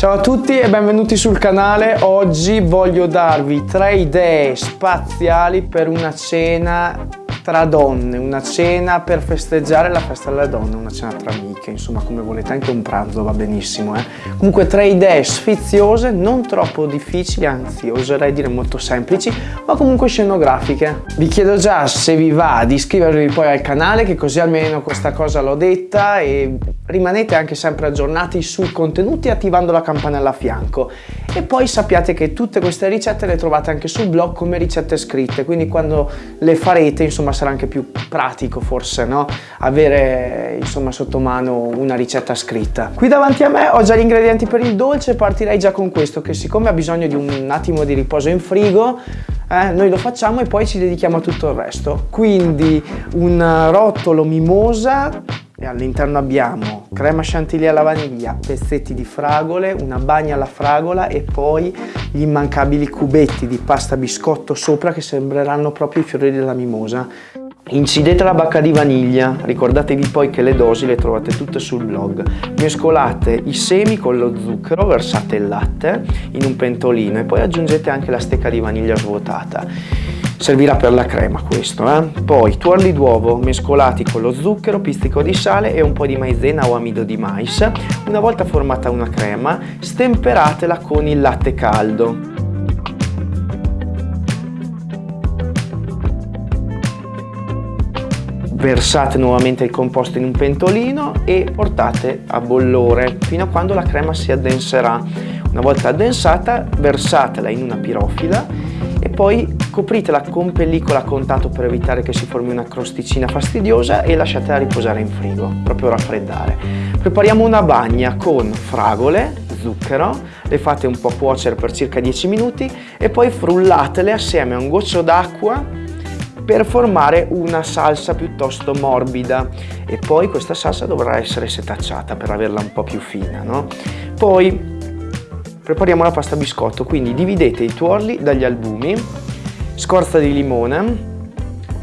Ciao a tutti e benvenuti sul canale. Oggi voglio darvi tre idee spaziali per una cena tra donne, una cena per festeggiare la festa delle donne, una cena tra amiche, insomma come volete, anche un pranzo va benissimo. Eh? Comunque tre idee sfiziose, non troppo difficili, anzi oserei dire molto semplici, ma comunque scenografiche. Vi chiedo già se vi va di iscrivervi poi al canale, che così almeno questa cosa l'ho detta e rimanete anche sempre aggiornati sui contenuti attivando la campanella a fianco e poi sappiate che tutte queste ricette le trovate anche sul blog come ricette scritte quindi quando le farete insomma sarà anche più pratico forse no? Avere insomma sotto mano una ricetta scritta. Qui davanti a me ho già gli ingredienti per il dolce partirei già con questo che siccome ha bisogno di un attimo di riposo in frigo eh, noi lo facciamo e poi ci dedichiamo a tutto il resto. Quindi un rotolo mimosa e all'interno abbiamo crema chantilly alla vaniglia, pezzetti di fragole, una bagna alla fragola e poi gli immancabili cubetti di pasta biscotto sopra che sembreranno proprio i fiori della mimosa. Incidete la bacca di vaniglia, ricordatevi poi che le dosi le trovate tutte sul blog. Mescolate i semi con lo zucchero, versate il latte in un pentolino e poi aggiungete anche la stecca di vaniglia svuotata servirà per la crema questo eh? poi tuorli d'uovo mescolati con lo zucchero pizzico di sale e un po' di maizena o amido di mais. Una volta formata una crema stemperatela con il latte caldo. Versate nuovamente il composto in un pentolino e portate a bollore fino a quando la crema si addenserà. Una volta addensata versatela in una pirofila e poi copritela con pellicola a contatto per evitare che si formi una crosticina fastidiosa e lasciatela riposare in frigo, proprio raffreddare. Prepariamo una bagna con fragole, zucchero, le fate un po' cuocere per circa 10 minuti e poi frullatele assieme a un goccio d'acqua per formare una salsa piuttosto morbida e poi questa salsa dovrà essere setacciata per averla un po' più fina. No? Poi prepariamo la pasta biscotto, quindi dividete i tuorli dagli albumi, scorza di limone,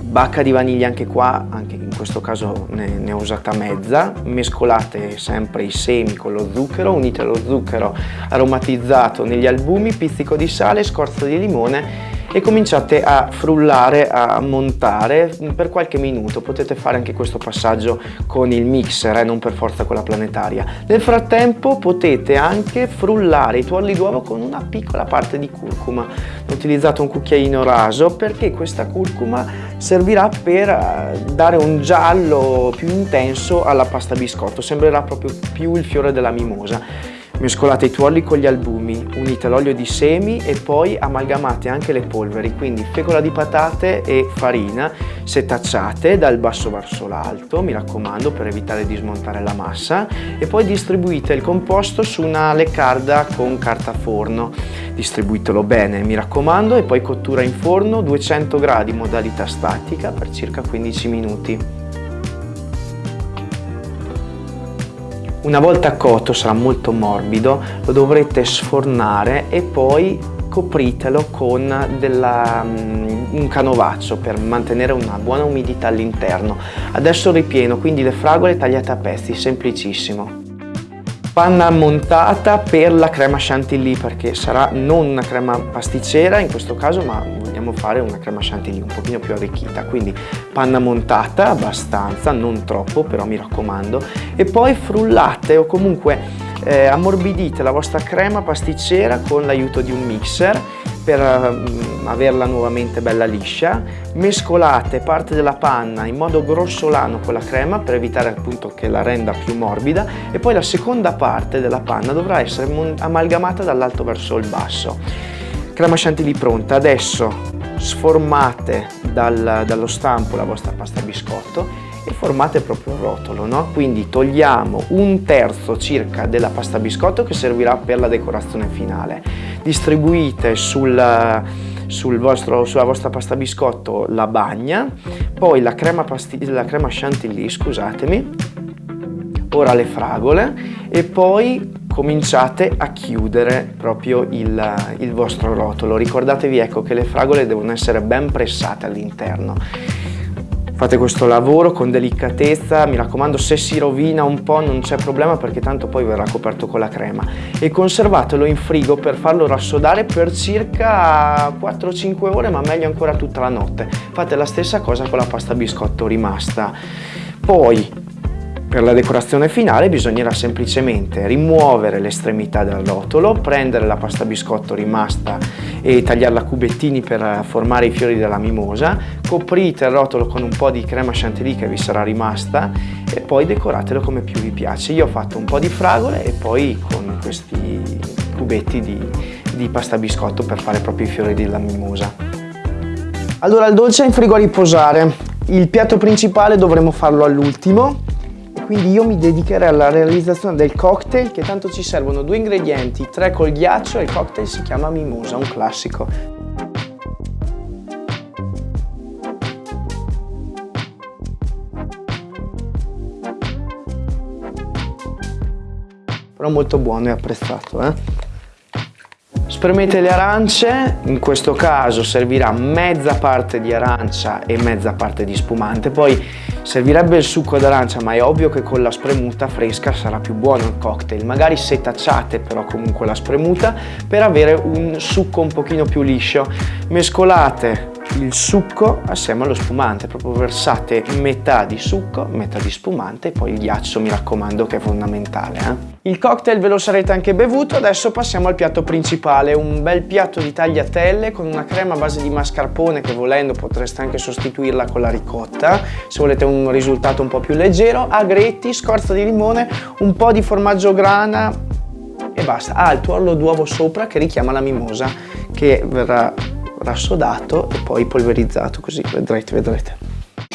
bacca di vaniglia anche qua, anche in questo caso ne, ne, ho usata mezza, mescolate sempre i semi con lo zucchero, unite lo zucchero aromatizzato negli albumi, pizzico di sale, scorza di limone e cominciate a frullare, a montare per qualche minuto. Potete fare anche questo passaggio con il mixer, eh, non per forza con la planetaria. Nel frattempo potete anche frullare i tuorli d'uovo con una piccola parte di curcuma. Ho utilizzato un cucchiaino raso perché questa curcuma servirà per eh, dare un giallo più intenso alla pasta biscotto, sembrerà proprio più il fiore della mimosa. Mescolate i tuorli con gli albumi, unite l'olio di semi e poi amalgamate anche le polveri, quindi fecola di patate e farina setacciate dal basso verso l'alto, mi raccomando per evitare di smontare la massa e poi distribuite il composto su una leccarda con carta forno. Distribuitelo bene, mi raccomando, e poi cottura in forno 200 gradi modalità statica per circa 15 minuti. Una volta cotto sarà molto morbido, lo dovrete sfornare e poi copritelo con della, um, un canovaccio per mantenere una buona umidità all'interno. Adesso ripieno, quindi le fragole tagliate a pezzi, semplicissimo panna montata per la crema chantilly perché sarà non una crema pasticcera in questo caso ma vogliamo fare una crema chantilly un pochino più arricchita. Quindi panna montata abbastanza non troppo però mi raccomando. E poi frullate o comunque eh, ammorbidite la vostra crema pasticcera con l'aiuto di un mixer per um, averla nuovamente bella liscia, mescolate parte della panna in modo grossolano con la crema per evitare appunto che la renda più morbida e poi la seconda parte della panna dovrà essere amalgamata dall'alto verso il basso. Crema chantilly pronta, adesso sformate dal, dallo stampo la vostra pasta biscotto e formate proprio un rotolo, no? Quindi togliamo un terzo circa della pasta biscotto che servirà per la decorazione finale. Distribuite sul, sul vostro, sulla vostra pasta biscotto la bagna, poi la crema, la crema chantilly, scusatemi, ora le fragole e poi cominciate a chiudere proprio il, il vostro rotolo. Ricordatevi ecco che le fragole devono essere ben pressate all'interno Fate questo lavoro con delicatezza, mi raccomando se si rovina un po' non c'è problema perché tanto poi verrà coperto con la crema e conservatelo in frigo per farlo rassodare per circa 4-5 ore ma meglio ancora tutta la notte. Fate la stessa cosa con la pasta biscotto rimasta. Poi per la decorazione finale bisognerà semplicemente rimuovere l'estremità del rotolo, prendere la pasta biscotto rimasta e tagliarla a cubettini per formare i fiori della mimosa, coprite il rotolo con un po' di crema chantilly che vi sarà rimasta e poi decoratelo come più vi piace. Io ho fatto un po' di fragole e poi con questi cubetti di, di pasta biscotto per fare proprio i fiori della mimosa. Allora il dolce è in frigo a riposare, il piatto principale dovremo farlo all'ultimo quindi io mi dedicherei alla realizzazione del cocktail che tanto ci servono due ingredienti, tre col ghiaccio e il cocktail si chiama mimosa, un classico. Però molto buono e apprezzato, eh? Spremete le arance, in questo caso servirà mezza parte di arancia e mezza parte di spumante, poi servirebbe il succo d'arancia ma è ovvio che con la spremuta fresca sarà più buono il cocktail, magari setacciate però comunque la spremuta per avere un succo un pochino più liscio, mescolate il succo assieme allo spumante, proprio versate metà di succo, metà di spumante e poi il ghiaccio mi raccomando che è fondamentale. Eh? Il cocktail ve lo sarete anche bevuto, adesso passiamo al piatto principale, un bel piatto di tagliatelle con una crema a base di mascarpone che volendo potreste anche sostituirla con la ricotta se volete un risultato un po' più leggero, agretti, scorza di limone, un po' di formaggio grana e basta. Ah, il tuorlo d'uovo sopra che richiama la mimosa che verrà rassodato e poi polverizzato così vedrete vedrete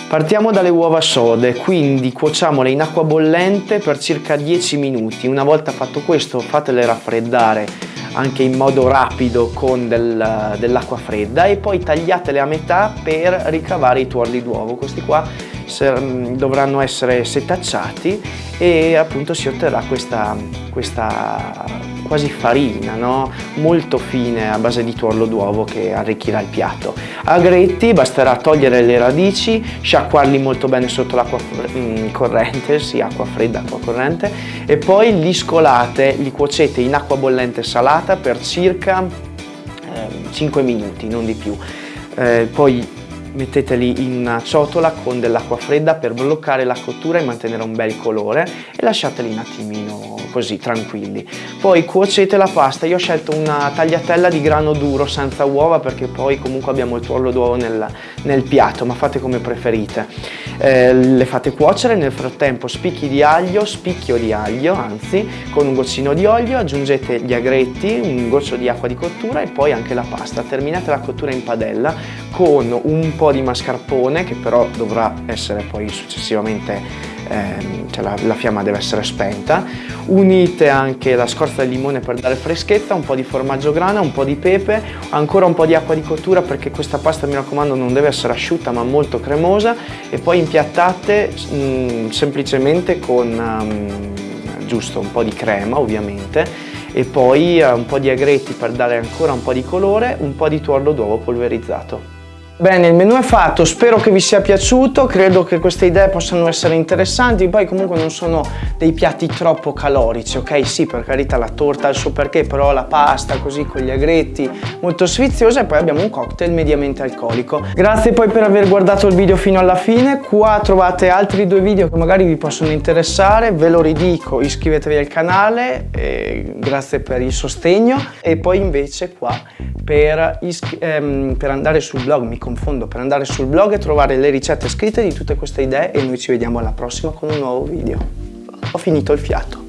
Partiamo dalle uova sode, quindi cuociamole in acqua bollente per circa 10 minuti. Una volta fatto questo fatele raffreddare anche in modo rapido con del, dell'acqua fredda e poi tagliatele a metà per ricavare i tuorli d'uovo. Questi qua mm, dovranno essere setacciati e appunto si otterrà questa, questa quasi farina, no? molto fine a base di tuorlo d'uovo che arricchirà il piatto. Agretti basterà togliere le radici, sciacquarli molto bene sotto l'acqua mm, corrente, sì acqua fredda, acqua corrente e poi li scolate, li cuocete in acqua bollente salata per circa eh, 5 minuti, non di più. Eh, poi metteteli in una ciotola con dell'acqua fredda per bloccare la cottura e mantenere un bel colore e lasciateli un attimino così tranquilli. Poi cuocete la pasta. Io ho scelto una tagliatella di grano duro senza uova perché poi comunque abbiamo il tuorlo d'uovo nel, nel, piatto ma fate come preferite. Eh, le fate cuocere nel frattempo spicchi di aglio spicchio di aglio anzi con un goccino di olio aggiungete gli agretti un goccio di acqua di cottura e poi anche la pasta. Terminate la cottura in padella con un po' di mascarpone che però dovrà essere poi successivamente ehm, cioè la, la, fiamma deve essere spenta. Unite anche la scorza del limone per dare freschezza un po' di formaggio grana un po' di pepe ancora un po' di acqua di cottura perché questa pasta mi raccomando non deve essere asciutta ma molto cremosa. E poi impiattate mh, mm, semplicemente con um, giusto un po' di crema ovviamente. E poi uh, un po' di agretti per dare ancora un po' di colore, un po' di tuorlo d'uovo polverizzato. Bene, il menù è fatto, spero che vi sia piaciuto, credo che queste idee possano essere interessanti, poi comunque non sono dei piatti troppo calorici, ok? Sì, per carità la torta ha il suo perché, però la pasta così con gli agretti molto sfiziosa e poi abbiamo un cocktail mediamente alcolico. Grazie poi per aver guardato il video fino alla fine, qua trovate altri due video che magari vi possono interessare, ve lo ridico, iscrivetevi al canale, grazie per il sostegno e poi invece qua per, ehm, per andare sul blog, mi confondo, per andare sul blog e trovare le ricette scritte di tutte queste idee e noi ci vediamo alla prossima con un nuovo video. Ho finito il fiato.